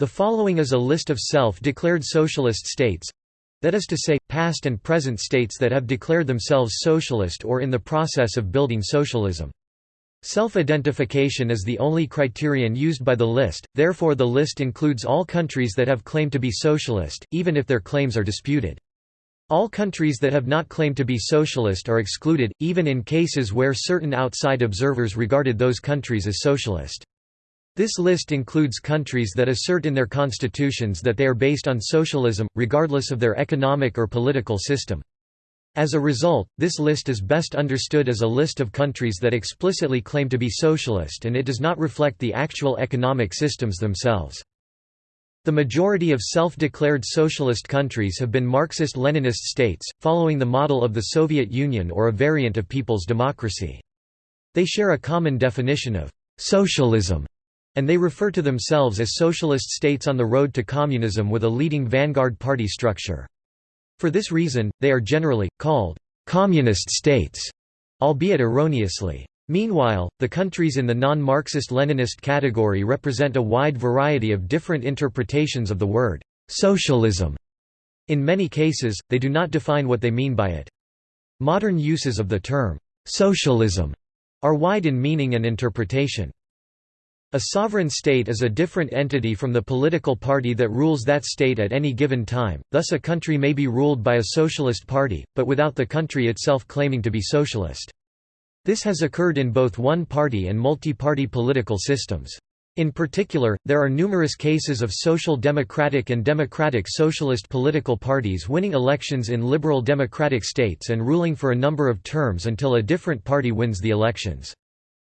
The following is a list of self-declared socialist states that is to say, past and present states that have declared themselves socialist or in the process of building socialism. Self-identification is the only criterion used by the list, therefore the list includes all countries that have claimed to be socialist, even if their claims are disputed. All countries that have not claimed to be socialist are excluded, even in cases where certain outside observers regarded those countries as socialist. This list includes countries that assert in their constitutions that they are based on socialism, regardless of their economic or political system. As a result, this list is best understood as a list of countries that explicitly claim to be socialist and it does not reflect the actual economic systems themselves. The majority of self-declared socialist countries have been Marxist-Leninist states, following the model of the Soviet Union or a variant of people's democracy. They share a common definition of «socialism» and they refer to themselves as socialist states on the road to communism with a leading vanguard party structure. For this reason, they are generally, called «communist states», albeit erroneously. Meanwhile, the countries in the non-Marxist-Leninist category represent a wide variety of different interpretations of the word «socialism». In many cases, they do not define what they mean by it. Modern uses of the term «socialism» are wide in meaning and interpretation. A sovereign state is a different entity from the political party that rules that state at any given time, thus a country may be ruled by a socialist party, but without the country itself claiming to be socialist. This has occurred in both one-party and multi-party political systems. In particular, there are numerous cases of social democratic and democratic socialist political parties winning elections in liberal democratic states and ruling for a number of terms until a different party wins the elections.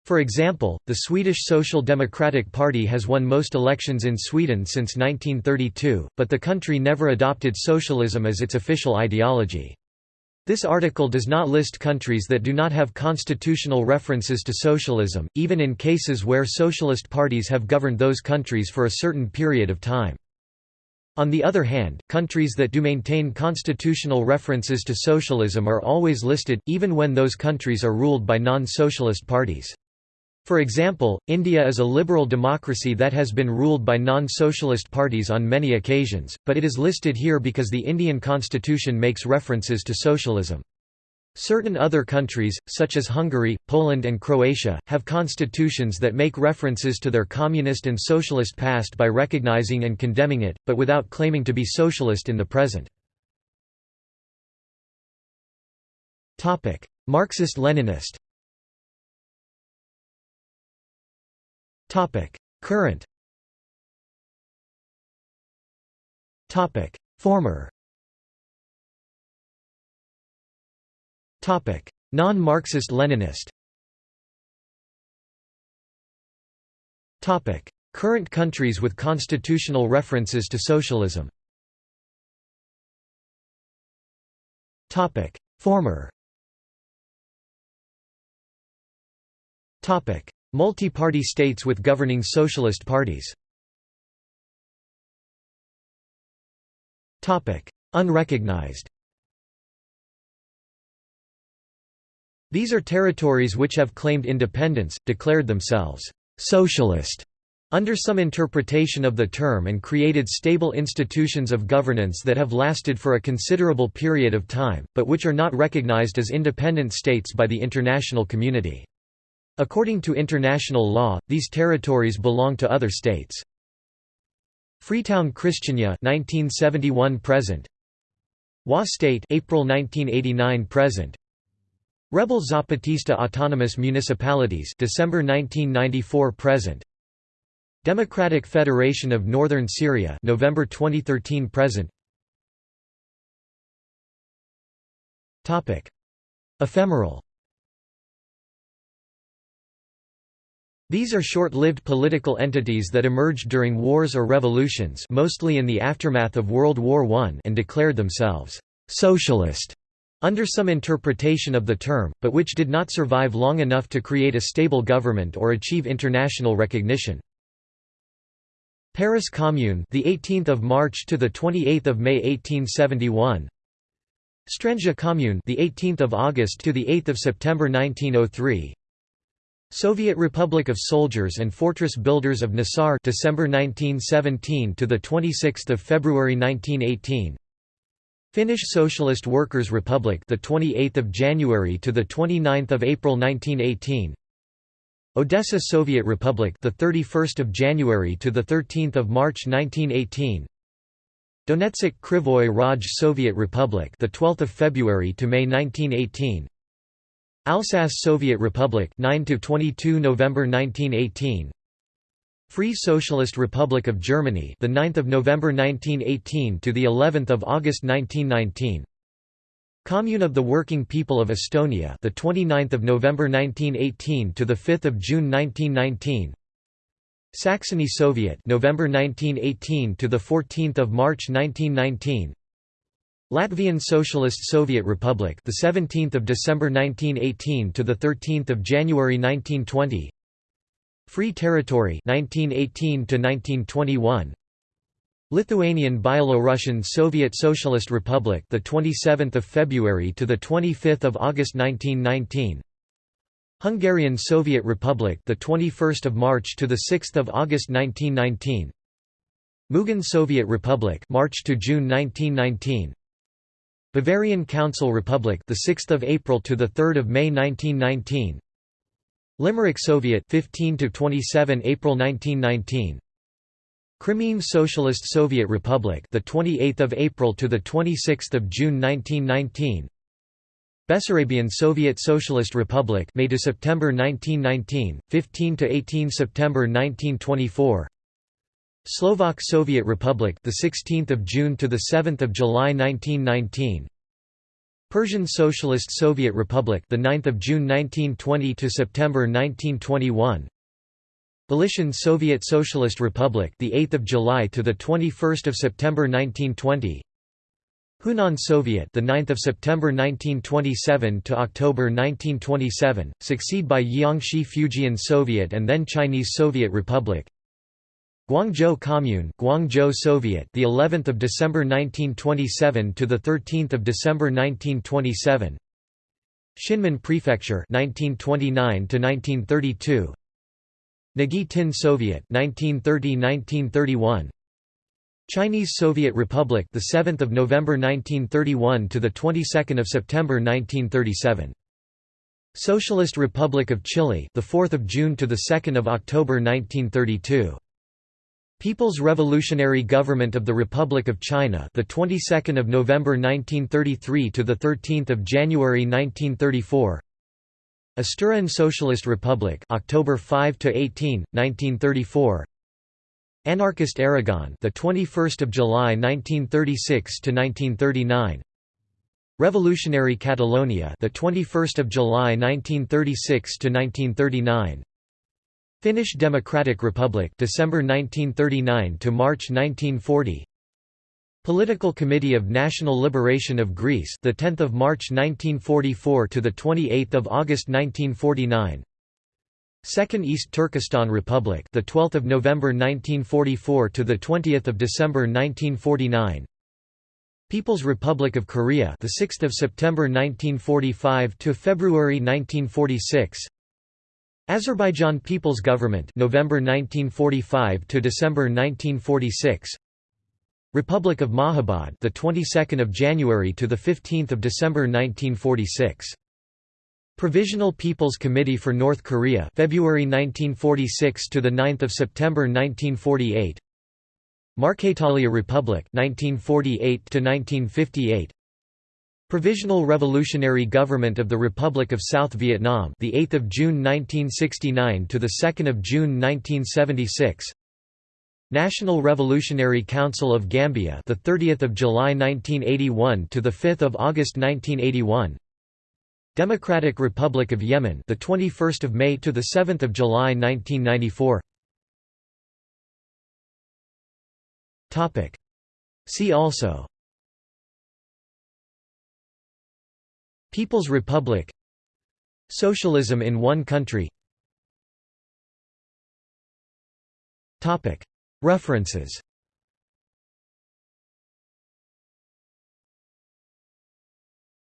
For example, the Swedish Social Democratic Party has won most elections in Sweden since 1932, but the country never adopted socialism as its official ideology. This article does not list countries that do not have constitutional references to socialism, even in cases where socialist parties have governed those countries for a certain period of time. On the other hand, countries that do maintain constitutional references to socialism are always listed, even when those countries are ruled by non-socialist parties. For example, India is a liberal democracy that has been ruled by non-socialist parties on many occasions, but it is listed here because the Indian constitution makes references to socialism. Certain other countries, such as Hungary, Poland and Croatia, have constitutions that make references to their communist and socialist past by recognizing and condemning it, but without claiming to be socialist in the present. Marxist-Leninist Topic: Current. Topic: Former. Topic: Non-Marxist-Leninist. Topic: Current countries with constitutional references to socialism. Topic: Former. Topic: Multi-party states with governing socialist parties Unrecognized These are territories which have claimed independence, declared themselves «socialist» under some interpretation of the term and created stable institutions of governance that have lasted for a considerable period of time, but which are not recognized as independent states by the international community. According to international law, these territories belong to other states. Freetown Christiania 1971 present. Wa State April 1989 present. Rebel Zapatista Autonomous Municipalities December 1994 present. Democratic Federation of Northern Syria November 2013 present. Topic. Ephemeral These are short-lived political entities that emerged during wars or revolutions mostly in the aftermath of World War I and declared themselves «socialist» under some interpretation of the term, but which did not survive long enough to create a stable government or achieve international recognition. Paris Commune, the 18th of March to the 28th of May 1871. Strandzha Commune, the 18th of August to the 8th of September 1903. Soviet Republic of Soldiers and Fortress Builders of Naissaar December 1917 to the 26th of February 1918 Finnish Socialist Workers' Republic the 28th of January to the 29th of April 1918 Odessa Soviet Republic the 31st of January to the 13th of March 1918 Donetsk Krivoy Rog Soviet Republic the 12th of February to May 1918 Alsace Soviet Republic 9 to 22 November 1918 Free Socialist Republic of Germany the 9th of November 1918 to the 11th of August 1919 Commune of the Working People of Estonia the 29th of November 1918 to the 5th of June 1919 Saxony Soviet November 1918 to the 14th of March 1919 Latvian Socialist Soviet Republic, the 17th of December 1918 to the 13th of January 1920. Free Territory 1918 to 1921. Lithuanian Byelorussian Soviet Socialist Republic, the 27th of February to the 25th of August 1919. Hungarian Soviet Republic, the 21st of March to the 6th of August 1919. Mugan Soviet Republic, March to June 1919. Bavarian Council Republic, the 6th of April to the 3rd of May 1919. Limerick Soviet, 15 to 27 April 1919. Crimean Socialist Soviet Republic, the 28th of April to the 26th of June 1919. Bessarabian Soviet Socialist Republic, May to September 1919, 15 to 18 September 1924. Slovak Soviet Republic, the 16th of June to the 7th of July 1919. Persian Socialist Soviet Republic, the 9th of June 1920 to September 1921. Galician Soviet Socialist Republic, the 8th of July to the 21st of September 1920. Hunan Soviet, the 9th of September 1927 to October 1927, succeed by Jiangxi Fujian Soviet and then Chinese Soviet Republic. Guangzhou Commune, Guangzhou Soviet, the 11th of December 1927 to the 13th of December 1927. Xianmen Prefecture, 1929 to 1932. Nghe Tinh Soviet, 1930-1931. Chinese Soviet Republic, the 7th of November 1931 to the 22nd of September 1937. Socialist Republic of Chile, the 4th of June to the 2nd of October 1932. People's Revolutionary Government of the Republic of China, the 22nd of November 1933 to the 13th of January 1934. Asturian Socialist Republic, October 5 to 18, 1934. Anarchist Aragon, the 21st of July 1936 to 1939. Revolutionary Catalonia, the 21st of July 1936 to 1939. Finnish Democratic Republic December 1939 to March 1940 Political Committee of National Liberation of Greece the 10th of March 1944 to the 28th of August 1949 Second East Turkestan Republic the 12th of November 1944 to the 20th of December 1949 People's Republic of Korea the 6th of September 1945 to February 1946 Azerbaijan People's Government November 1945 to December 1946 Republic of Mahabad the 22nd of January to the 15th of December 1946 Provisional People's Committee for North Korea February 1946 to the 9th of September 1948 Marquetalia Republic 1948 to 1958 Provisional Revolutionary Government of the Republic of South Vietnam, the 8th of June 1969 to the 2nd of June 1976. National Revolutionary Council of Gambia, the 30th of July 1981 to the 5th of August 1981. Democratic Republic of Yemen, the 21st of May to the 7th of July 1994. Topic. See also People's Republic. Socialism in one country. References